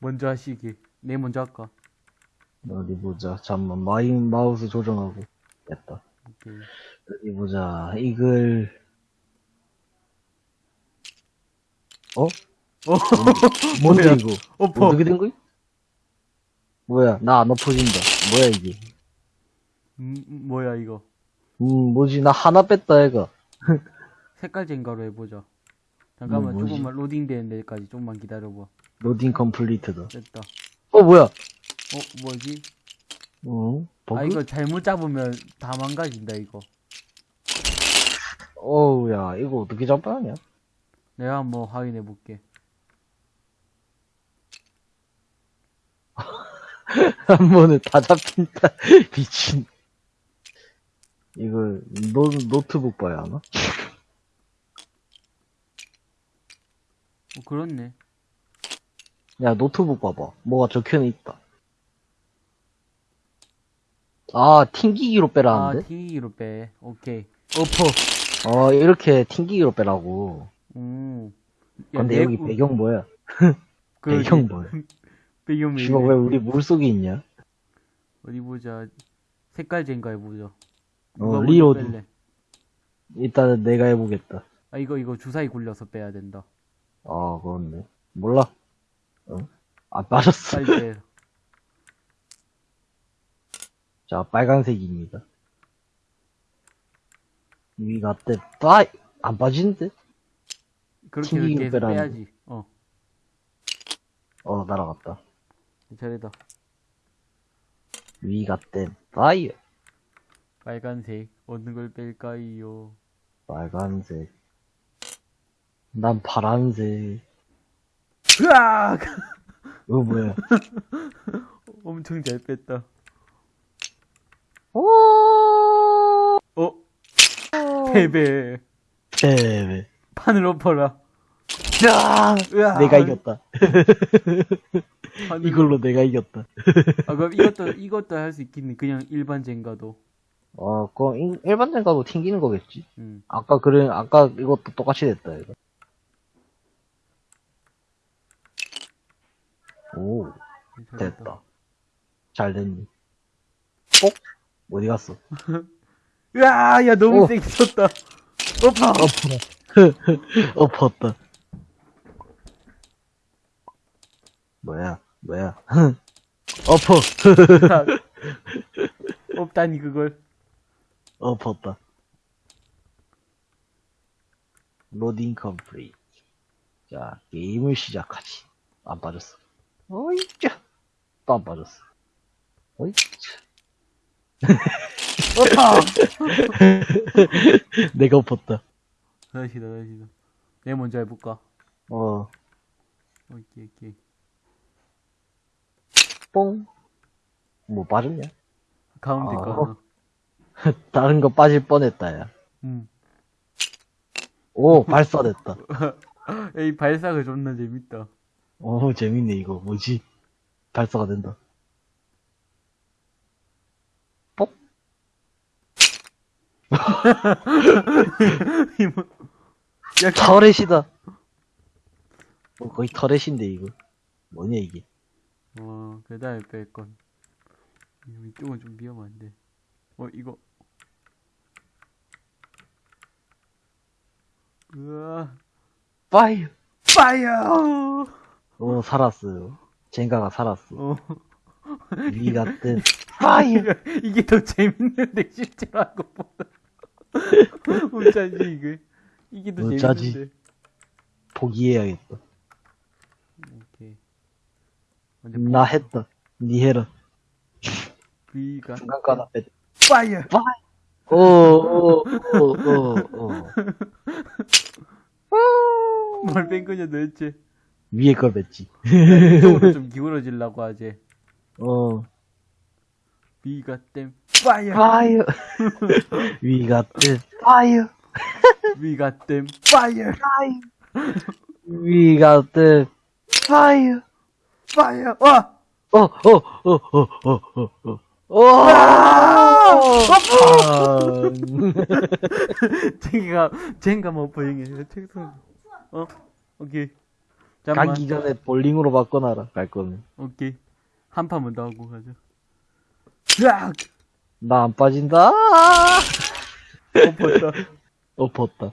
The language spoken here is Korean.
먼저 하시기. 내 먼저 할까? 어디 보자. 잠만 my 마우스 조정하고. 됐다. 오케이. 어디 보자. 이글. 어? 어, 뭔데 뭐야? 이거? 엎어. 어떻게 된 거야? 뭐야? 나 안 엎어진다. 뭐야 이게? 음, 뭐야, 이거. 음 뭐지? 나 하나 뺐다 얘가. 색깔 젠가로 해보자. 잠깐만, 뭐? 조금만 로딩 되는 데까지 좀만 기다려봐. 로딩 컴플리트다. 됐다. 어 뭐야? 어, 뭐지? 어? 버그? 아, 이거 잘못 잡으면 다 망가진다, 이거. 어우야 이거 어떻게 잡아야 하냐? 내가 한번 확인해 볼게. 한 번에 다 잡힌다. 미친. 이걸 노, 노트북 봐야 하나? 어, 그렇네. 야 노트북 봐봐. 뭐가 적혀는 있다. 아 튕기기로 아, 빼라는데? 튕기기로 빼. 오케이. 엎어. 어 이렇게 튕기기로 빼라고. 음. 야, 근데 내- 여기 배경 뭐야? 그러게. 배경 뭐야? 배경 왜 씨발 이래? 왜 우리 물속에 있냐? 어디 보자. 색깔 젠가 해보자. 어. 뺄래? 일단은 내가 해보겠다. 아, 이거, 이거 주사위 굴려서 빼야 된다. 아 그렇네. 몰라. 어? 아 빠졌어. 빨리 빼. 자 빨간색입니다. 위가 때 빠이 안 빠지는데? 그렇게 계속 빼라는 빼야지. 어, 어 날아갔다. 잘했다. 위가 때 빠이 빨간색. 어느 걸 뺄까요? 빨간색. 난 파란색. 으악! 어 뭐야? 엄청 잘 뺐다. 오. 어? 패배. 네. 판을 엎어라. 야! 으악! 내가 이겼다. 이걸로 내가 이겼다. 아, 그럼 이것도, 이것도 할 수 있겠네. 그냥 일반 젠가도. 어, 그럼 일- 일반전 가도 튕기는 거겠지. 음. 아까 그래, 아까 이것도 똑같이 됐다, 이거. 오. 됐다. 잘 됐니. 뽁? 어디 갔어? 으아! 야, 너무 오. 세게 쳤다. 엎어! 엎어라. 엎었다. 뭐야, 뭐야. 엎어. 없다니, 그걸. 엎었다. loading complete. 자, 게임을 시작하지. 안 빠졌어. 어이짜. 또 안 빠졌어. 어이짜. 엎어! 내가 엎었다. 다시다, 다시다. 내가 먼저 해볼까? 어, 오케이, 오케이. 뽕. 뭐 빠졌냐? 가운데 아. 거 하나. 다른 거 빠질 뻔했다, 야. 음. 오, 발사됐다. 야, 이 발사가 존나 재밌다. 오, 재밌네, 이거. 뭐지? 발사가 된다. 뽁? 야, 터렛이다. 어, 거의 터렛인데, 이거. 뭐냐, 이게. 와, 그 다음에 뺄 건. 이쪽은 좀 위험한데. 어, 이거. 으아. 파이어! 파이어! 오, 살았어요. 젠가가 살았어. 어. We got the fire! 이게 더 재밌는데, 실제로 한 것보다. 어쩌지, 이게. 이게 더 어쩌지? 재밌는데. 포기해야겠다. 오케이. 나 했다. 니 해라. V가. 중간 거 하나 뺐. 파이어! 오, 오, 오, 오, 오. 뭘 뺀 거냐, 도대체. 위에 걸. 이쪽으로 좀 기울어지려고 하지. 어. V가 땜. 파이어! 파이어! 위 같은 파이어! V가 땜. 파이어! 위 같은 파이어! 파이어! 와! 어, 어, 어, 어, 어, 어, 어. 와! 아, 쟁가, 쟁가 뭐 보이게. 책상. 어? 오케이. 잠깐만. 가기 전에 볼링으로 바꿔놔라, 갈 거면. 오케이. 한 판만 더 하고 가자. 으악! 나 안 빠진다! 엎었다. 엎었다.